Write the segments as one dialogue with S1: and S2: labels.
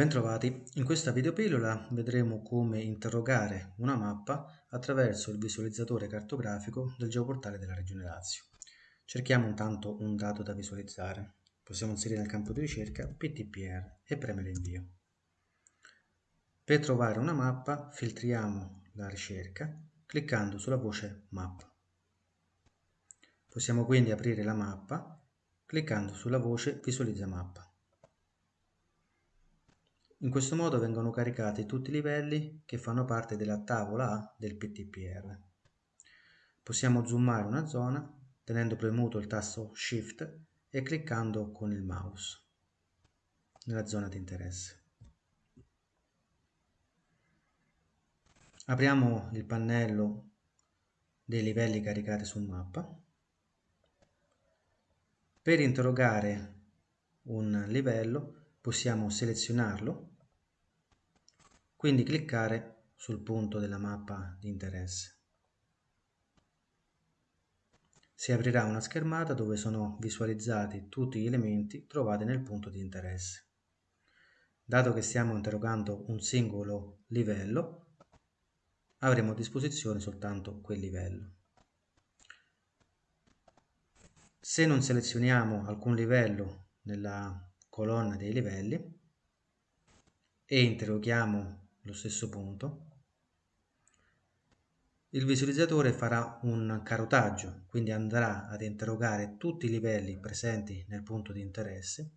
S1: Bentrovati, in questa videopillola vedremo come interrogare una mappa attraverso il visualizzatore cartografico del geoportale della Regione Lazio. Cerchiamo intanto un dato da visualizzare. Possiamo inserire nel campo di ricerca PTPR e premere invio. Per trovare una mappa filtriamo la ricerca cliccando sulla voce Map. Possiamo quindi aprire la mappa cliccando sulla voce Visualizza mappa. In questo modo vengono caricati tutti i livelli che fanno parte della tavola A del PTPR. Possiamo zoomare una zona tenendo premuto il tasto Shift e cliccando con il mouse nella zona di interesse. Apriamo il pannello dei livelli caricati su mappa. Per interrogare un livello possiamo selezionarlo quindi cliccare sul punto della mappa di interesse. Si aprirà una schermata dove sono visualizzati tutti gli elementi trovati nel punto di interesse. Dato che stiamo interrogando un singolo livello, avremo a disposizione soltanto quel livello. Se non selezioniamo alcun livello nella colonna dei livelli e interroghiamo lo stesso punto, il visualizzatore farà un carotaggio, quindi andrà ad interrogare tutti i livelli presenti nel punto di interesse,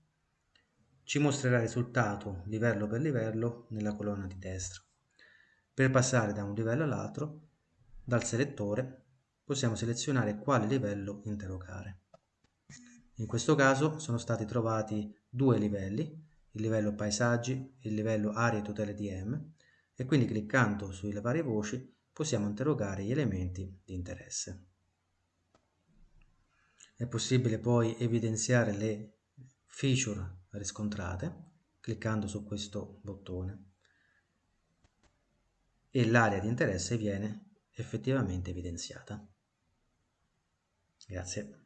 S1: ci mostrerà il risultato livello per livello nella colonna di destra. Per passare da un livello all'altro, dal selettore possiamo selezionare quale livello interrogare. In questo caso sono stati trovati due livelli, il livello paesaggi, il livello aree tutele DM e quindi cliccando sulle varie voci possiamo interrogare gli elementi di interesse. È possibile poi evidenziare le feature riscontrate cliccando su questo bottone e l'area di interesse viene effettivamente evidenziata. Grazie.